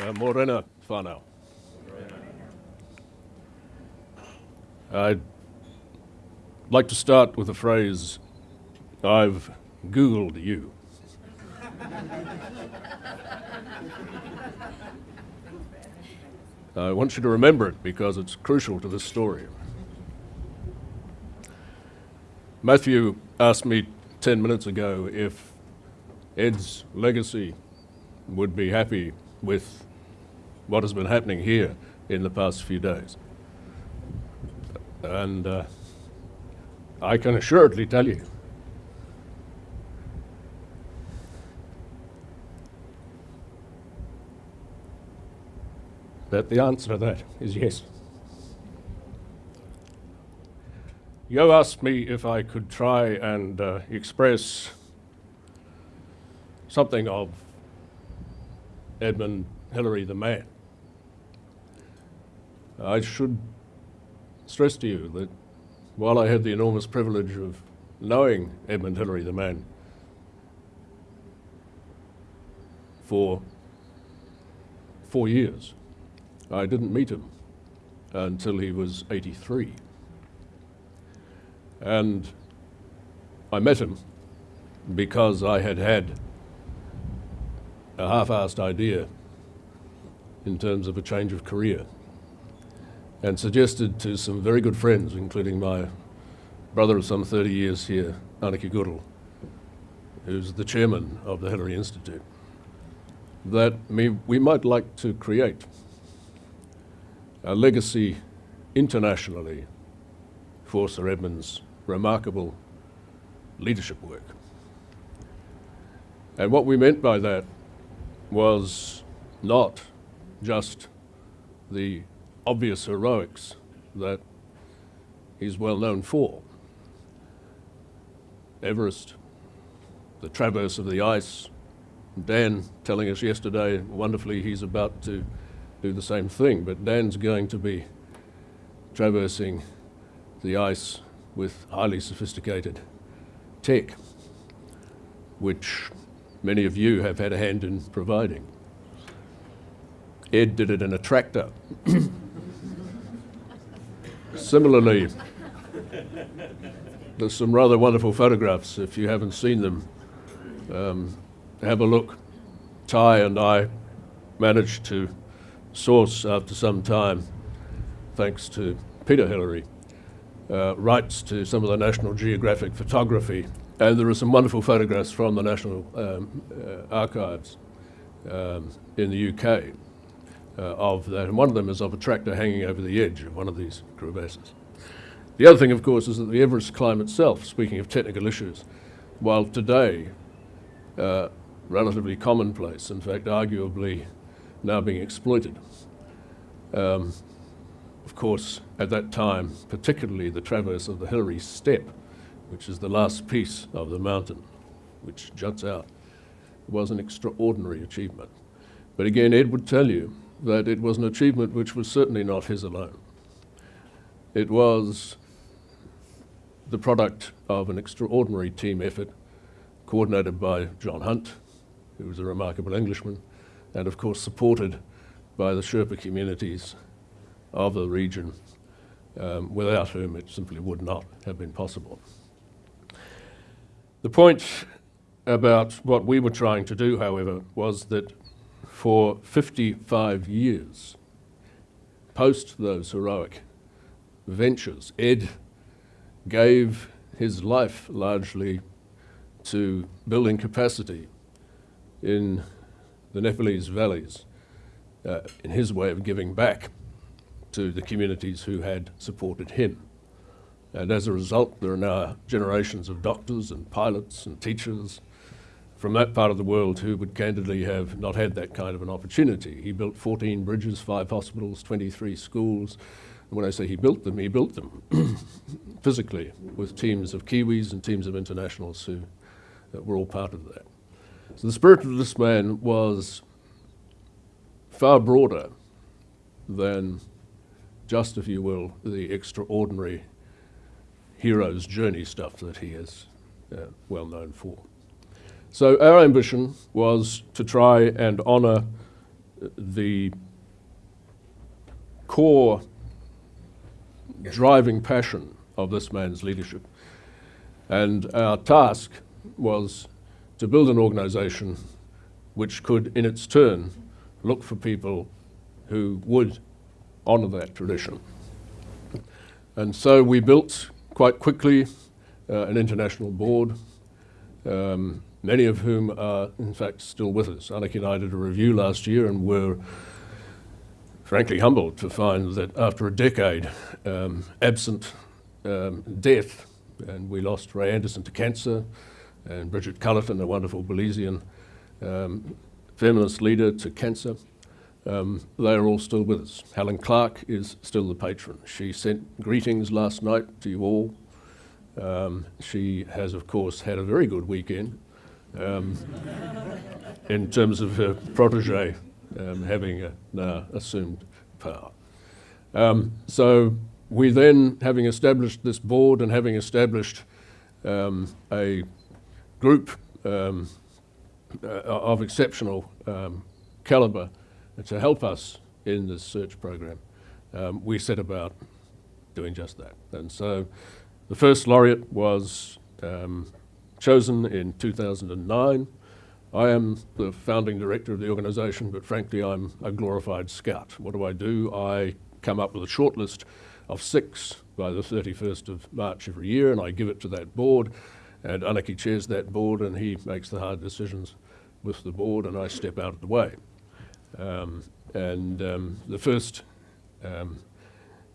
Uh, Morena whanau. I'd like to start with a phrase, I've Googled you. I want you to remember it because it's crucial to this story. Matthew asked me 10 minutes ago if Ed's legacy would be happy with what has been happening here in the past few days. And uh, I can assuredly tell you that the answer to that is yes. You asked me if I could try and uh, express something of Edmund Hillary the man. I should stress to you that while I had the enormous privilege of knowing Edmund Hillary the man for four years, I didn't meet him until he was 83. And I met him because I had had a half-assed idea in terms of a change of career and suggested to some very good friends, including my brother of some 30 years here, Anake Goodall, who's the chairman of the Hillary Institute, that we might like to create a legacy internationally for Sir Edmund's remarkable leadership work. And what we meant by that was not just the obvious heroics that he's well known for. Everest, the traverse of the ice, Dan telling us yesterday, wonderfully, he's about to do the same thing, but Dan's going to be traversing the ice with highly sophisticated tech, which many of you have had a hand in providing. Ed did it in a tractor. Similarly, there's some rather wonderful photographs. If you haven't seen them, um, have a look. Ty and I managed to source after some time, thanks to Peter Hillary, uh, rights to some of the National Geographic photography. And there are some wonderful photographs from the National um, uh, Archives um, in the UK uh, of that. And one of them is of a tractor hanging over the edge of one of these crevasses. The other thing, of course, is that the Everest climb itself, speaking of technical issues, while today uh, relatively commonplace, in fact, arguably now being exploited. Um, of course, at that time, particularly the traverse of the Hillary Step, which is the last piece of the mountain which juts out, was an extraordinary achievement. But again, Ed would tell you that it was an achievement which was certainly not his alone. It was the product of an extraordinary team effort coordinated by John Hunt, who was a remarkable Englishman, and of course supported by the Sherpa communities of the region, um, without whom it simply would not have been possible. The point about what we were trying to do, however, was that for 55 years, post those heroic ventures, Ed gave his life largely to building capacity in the Nepalese valleys uh, in his way of giving back to the communities who had supported him. And as a result, there are now generations of doctors and pilots and teachers from that part of the world who would candidly have not had that kind of an opportunity. He built 14 bridges, five hospitals, 23 schools. And when I say he built them, he built them physically with teams of Kiwis and teams of internationals who uh, were all part of that. So the spirit of this man was far broader than just, if you will, the extraordinary hero's journey stuff that he is uh, well known for. So our ambition was to try and honour the core driving passion of this man's leadership. And our task was to build an organisation which could, in its turn, look for people who would honour that tradition. And so we built quite quickly uh, an international board, um, many of whom are in fact still with us. Anake and I did a review last year and were frankly humbled to find that after a decade um, absent um, death, and we lost Ray Anderson to cancer, and Bridget Cullerton, a wonderful Belizean um, feminist leader, to cancer. Um, they are all still with us. Helen Clark is still the patron. She sent greetings last night to you all. Um, she has, of course, had a very good weekend um, in terms of her protege um, having a, now assumed power. Um, so we then, having established this board and having established um, a group uh, of exceptional calibre to help us in this search program, um, we set about doing just that. And so the first laureate was um, chosen in 2009. I am the founding director of the organisation, but frankly, I'm a glorified scout. What do I do? I come up with a shortlist of six by the 31st of March every year, and I give it to that board. And Anake chairs that board, and he makes the hard decisions with the board, and I step out of the way. Um, and um, the first um,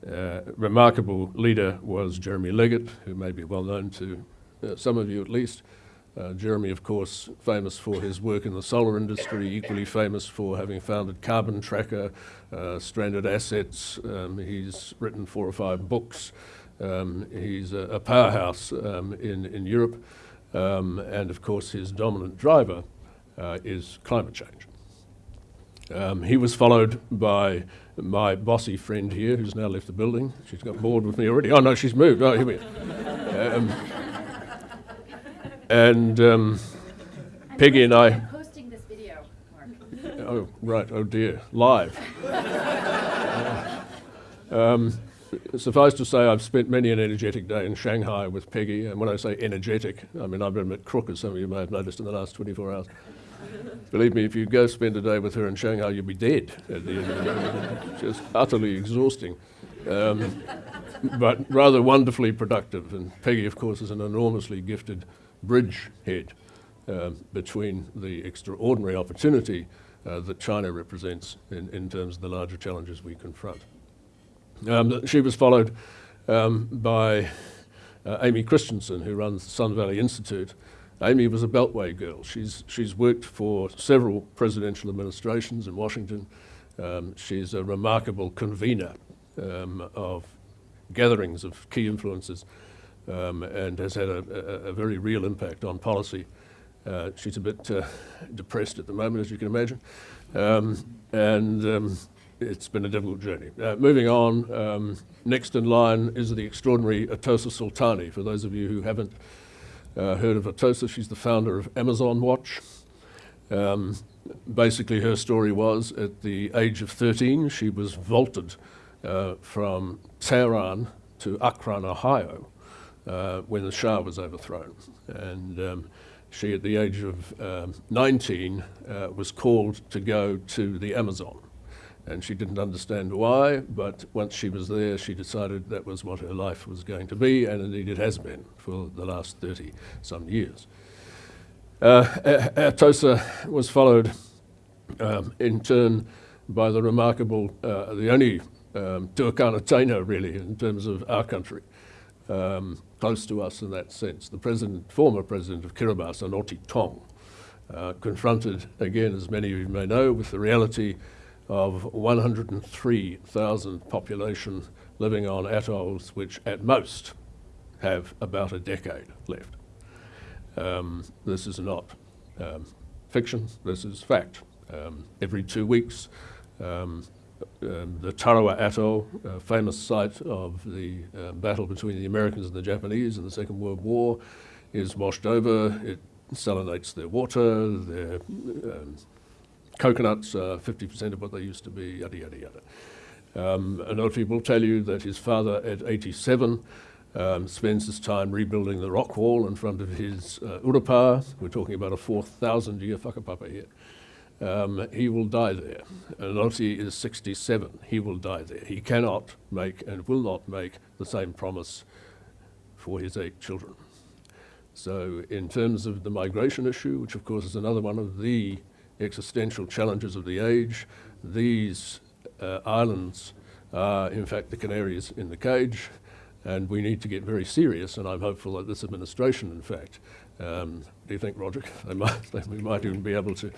uh, remarkable leader was Jeremy Leggett, who may be well known to uh, some of you at least. Uh, Jeremy, of course, famous for his work in the solar industry, equally famous for having founded Carbon Tracker, uh, Stranded Assets. Um, he's written four or five books. Um, he's a, a powerhouse um, in, in Europe. Um, and of course, his dominant driver uh, is climate change. Um, he was followed by my bossy friend here, who's now left the building. She's got bored with me already. Oh, no, she's moved. Oh, here we are. Um, and um, Peggy and I. Posting this video, Mark. Oh, right. Oh, dear. Live. um, suffice to say, I've spent many an energetic day in Shanghai with Peggy. And when I say energetic, I mean, I've been a bit crook, as some of you may have noticed in the last 24 hours. Believe me, if you go spend a day with her in Shanghai, you'll be dead at the end of the day. Just utterly exhausting. Um, but rather wonderfully productive. And Peggy, of course, is an enormously gifted bridgehead uh, between the extraordinary opportunity uh, that China represents in, in terms of the larger challenges we confront. Um, she was followed um, by uh, Aimee Christensen, who runs the Sun Valley Institute. Aimee was a Beltway girl. She's, she's worked for several presidential administrations in Washington. Um, she's a remarkable convener um, of gatherings of key influences um, and has had a, a, a, very real impact on policy. Uh, she's a bit uh, depressed at the moment, as you can imagine, um, and um, it's been a difficult journey. Uh, moving on, um, next in line is the extraordinary Atossa Soltani. For those of you who haven't uh, heard of Atossa, she's the founder of Amazon Watch. Um, basically, her story was at the age of 13, she was vaulted uh, from Tehran to Akron, Ohio, uh, when the Shah was overthrown. And um, she, at the age of um, 19, uh, was called to go to the Amazon. And she didn't understand why, but once she was there, she decided that was what her life was going to be, and indeed it has been for the last 30 some years. Uh, was followed um, in turn by the remarkable, uh, the only um, Turkana Taino really in terms of our country, um, close to us in that sense. The president, former president of Kiribati, Anote Tong, uh, confronted again, as many of you may know, with the reality of 103,000 population living on atolls which at most have about a decade left. Um, this is not um, fiction, this is fact. Um, every two weeks, um, um, the Tarawa Atoll, a famous site of the uh, battle between the Americans and the Japanese in the Second World War, is washed over. It salinates their water, their um, coconuts are 50% of what they used to be, yada, yada, yada. Um, Anote will tell you that his father at 87 um, spends his time rebuilding the rock wall in front of his uh. We're talking about a 4,000 year whakapapa here. Um, he will die there. Anote is 67. He will die there. He cannot make and will not make the same promise for his eight children. So, in terms of the migration issue, which of course is another one of the existential challenges of the age, these uh, islands are in fact the canaries in the cage, and we need to get very serious. And I'm hopeful that this administration, in fact, um, do you think, Roger, they might, they, we might even be able to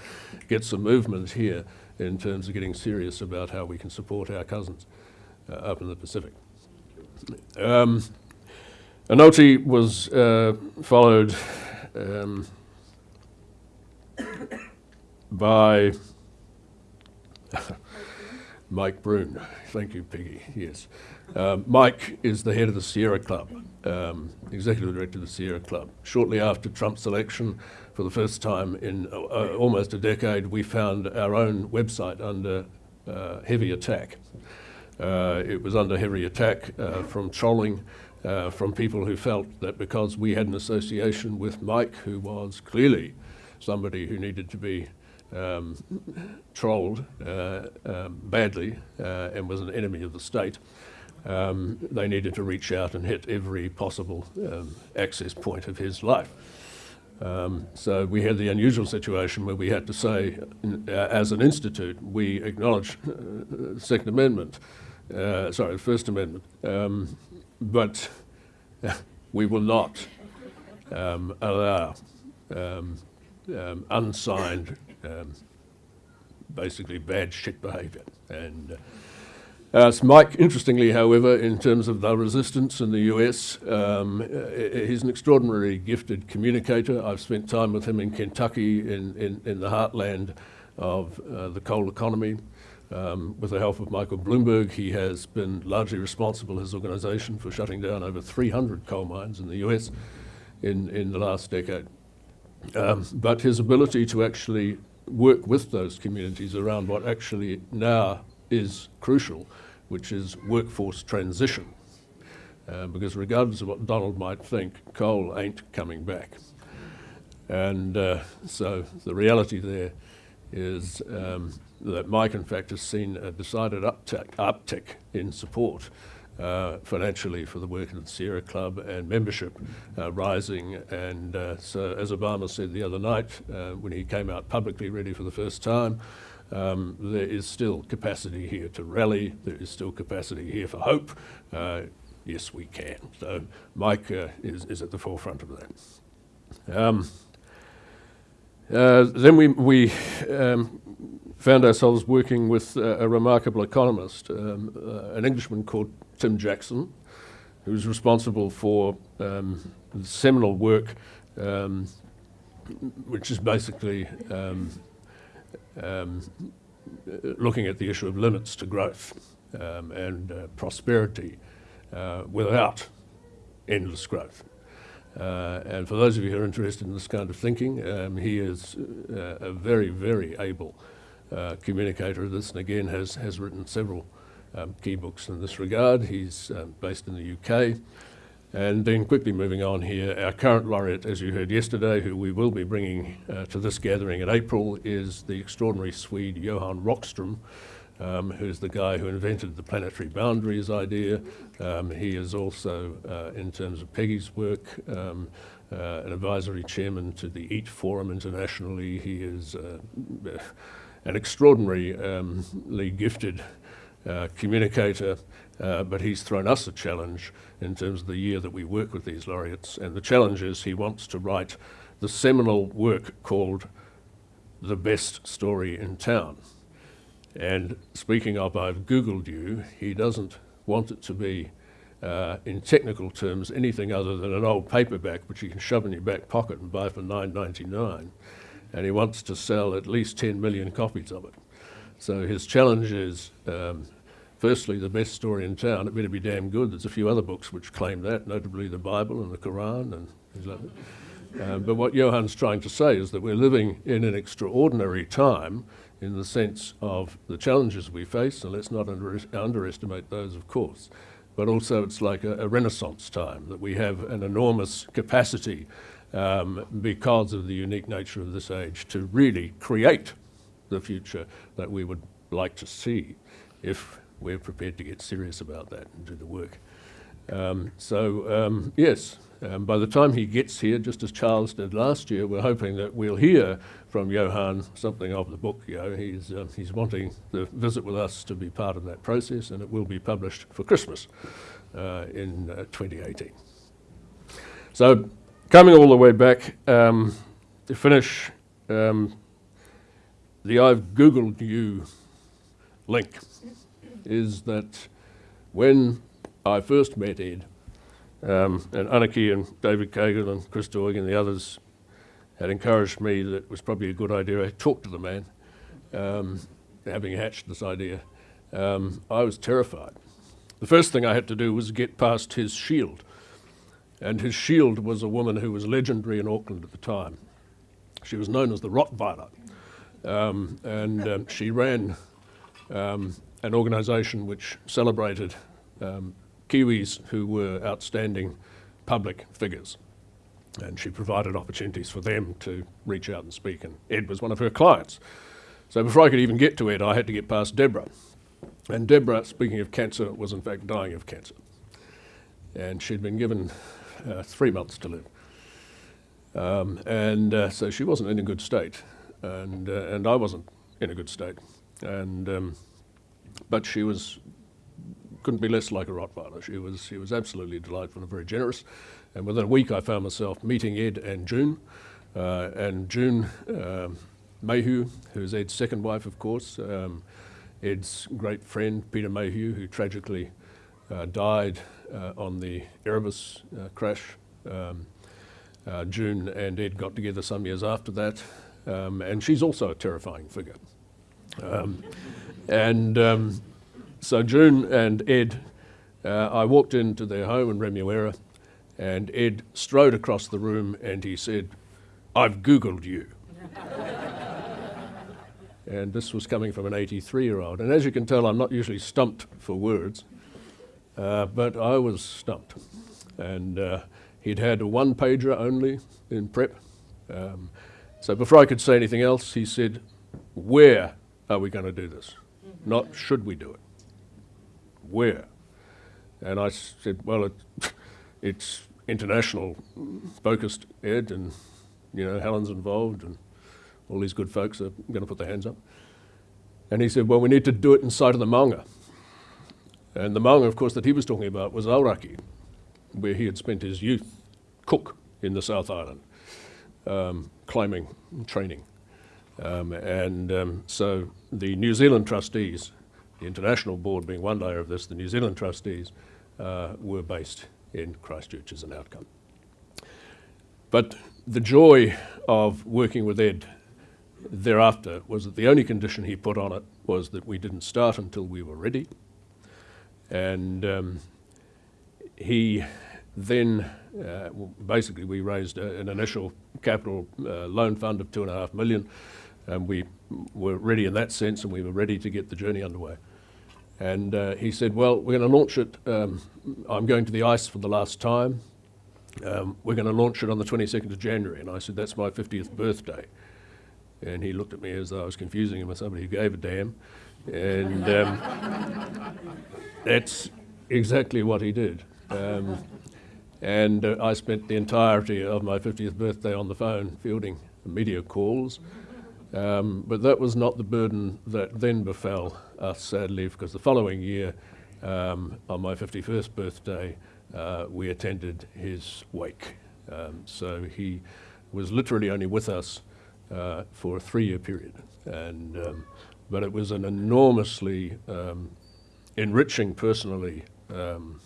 get some movement here in terms of getting serious about how we can support our cousins uh, up in the Pacific. Um, Anote was uh, followed um, by Mike Brune. Thank you, Peggy. Yes. Um, Mike is the head of the Sierra Club, um, executive director of the Sierra Club. Shortly after Trump's election, for the first time in uh, uh almost a decade, we found our own website under uh, heavy attack. Uh, it was under heavy attack uh, from trolling, uh, from people who felt that because we had an association with Mike, who was clearly somebody who needed to be um, trolled uh, um, badly uh, and was an enemy of the state, um, they needed to reach out and hit every possible um, access point of his life. Um, so we had the unusual situation where we had to say, uh, as an institute, we acknowledge uh, the Second Amendment, uh, sorry, First Amendment, um, but we will not allow unsigned um, basically bad shit behaviour. And uh, uh, Mike, interestingly, however, in terms of the resistance in the US, um, he's an extraordinarily gifted communicator. I've spent time with him in Kentucky, in, in, in the heartland of uh, the coal economy. Um, with the help of Michael Bloomberg, he has been largely responsible, his organisation, for shutting down over 300 coal mines in the US in, in the last decade. Um, but his ability to actually work with those communities around what actually now is crucial, which is workforce transition. Uh, because regardless of what Donald might think, coal ain't coming back. And uh, so the reality there is um, that Mike, in fact, has seen a decided uptick, uptick in support uh, financially for the work of the Sierra Club and membership uh, rising. And uh, so, as Obama said the other night uh, when he came out publicly, ready for the first time, um, there is still capacity here to rally. There is still capacity here for hope. Uh, yes, we can. So Mike uh, is, is at the forefront of that. Um, then we, we um, found ourselves working with uh, a remarkable economist, um, uh, an Englishman called Tim Jackson, who was responsible for um, the seminal work, um, which is basically um, um, looking at the issue of limits to growth um, and uh, prosperity uh, without endless growth. Uh, and for those of you who are interested in this kind of thinking, um, he is uh, a very, very able uh, communicator of this, and again has, has written several um, key books in this regard. He's um, based in the UK. And then quickly moving on here, our current laureate, as you heard yesterday, who we will be bringing uh, to this gathering in April, is the extraordinary Swede Johan Rockström, um, who's the guy who invented the planetary boundaries idea. Um, he is also, uh, in terms of Peggy's work, um, uh, an advisory chairman to the EAT Forum internationally. He is uh, an extraordinarily um, gifted uh, communicator, uh, but he's thrown us a challenge in terms of the year that we work with these laureates. And the challenge is he wants to write the seminal work called The Best Story in Town. And speaking of, I've Googled you, he doesn't want it to be, uh, in technical terms, anything other than an old paperback which you can shove in your back pocket and buy for $9.99 and he wants to sell at least 10 million copies of it. So his challenge is, um, firstly, the best story in town. It better be damn good. There's a few other books which claim that, notably the Bible and the Quran and things like that. Um, but what Johan's trying to say is that we're living in an extraordinary time in the sense of the challenges we face, and let's not under- underestimate those, of course, but also it's like a, a renaissance time that we have an enormous capacity um, because of the unique nature of this age to really create the future that we would like to see if we're prepared to get serious about that and do the work. Um, so, um, yes, um, by the time he gets here, just as Charles did last year, we're hoping that we'll hear from Johan something of the book. You know, he's, uh, he's wanting the visit with us to be part of that process, and it will be published for Christmas uh, in uh, 2018. So, coming all the way back um, to finish, um, the I've Googled you link is that when I first met Ed, um, and Anake and David Kagan and Chris Doig and the others had encouraged me that it was probably a good idea I talk to the man, um, having hatched this idea. Um, I was terrified. The first thing I had to do was get past his shield. And his shield was a woman who was legendary in Auckland at the time. She was known as the Rottweiler. Um, and um, she ran um, an organisation which celebrated um, Kiwis who were outstanding public figures. And she provided opportunities for them to reach out and speak. And Ed was one of her clients. So before I could even get to Ed, I had to get past Deborah. And Deborah, speaking of cancer, was in fact dying of cancer. And she'd been given uh, three months to live. Um, and uh, so she wasn't in a good state. And, uh, and I wasn't in a good state. And, um, but she was couldn't be less like a Rottweiler. She was, she was absolutely delightful and very generous. And within a week, I found myself meeting Ed and June. Uh, and June um, Mulgrew, who's Ed's second wife, of course, um, Ed's great friend, Peter Mulgrew, who tragically uh, died uh, on the Erebus uh, crash. Um, uh, June and Ed got together some years after that. Um, and she's also a terrifying figure. Um, and um, so June and Ed, uh, I walked into their home in Remuera, and Ed strode across the room and he said, I've Googled you. and this was coming from an 83 year old. And as you can tell, I'm not usually stumped for words, uh, but I was stumped. And uh, he'd had a one pager only in prep. Um, so before I could say anything else, he said, Where are we going to do this? Mm-hmm. Not should we do it where? And I said, well, it, it's international focused, Ed, and, you know, Helen's involved, and all these good folks are going to put their hands up. And he said, well, we need to do it inside of the maunga. And the maunga, of course, that he was talking about was Aoraki, where he had spent his youth, cook in the South Island, um, climbing, training. Um, and um, so the New Zealand trustees the international board being one layer of this, the New Zealand trustees uh, were based in Christchurch as an outcome. But the joy of working with Ed thereafter was that the only condition he put on it was that we didn't start until we were ready. And um, he then, uh, basically, we raised a, an initial capital uh, loan fund of two and a half million, and we were ready in that sense, and we were ready to get the journey underway. And uh, he said, well, we're going to launch it. Um, I'm going to the ice for the last time. Um, we're going to launch it on the 22nd of January. And I said, that's my 50th birthday. And he looked at me as though I was confusing him with somebody who gave a damn. And um, that's exactly what he did. And uh, I spent the entirety of my 50th birthday on the phone fielding media calls. Um, but that was not the burden that then befell us, sadly, because the following year, um, on my 51st birthday, uh, we attended his wake. Um, so he was literally only with us uh, for a three-year period. And, um, but it was an enormously um, enriching personally um,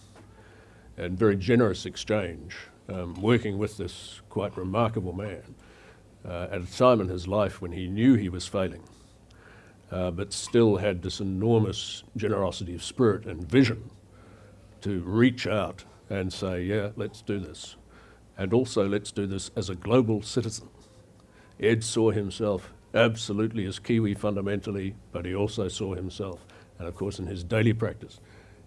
and very generous exchange working with this quite remarkable man uh, at a time in his life when he knew he was failing, uh, but still had this enormous generosity of spirit and vision to reach out and say, yeah, let's do this. And also, let's do this as a global citizen. Ed saw himself absolutely as Kiwi fundamentally, but he also saw himself. And of course, in his daily practice,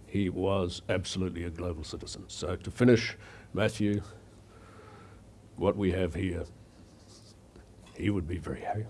he was absolutely a global citizen. So to finish, Matthew, what we have here, he would be very happy.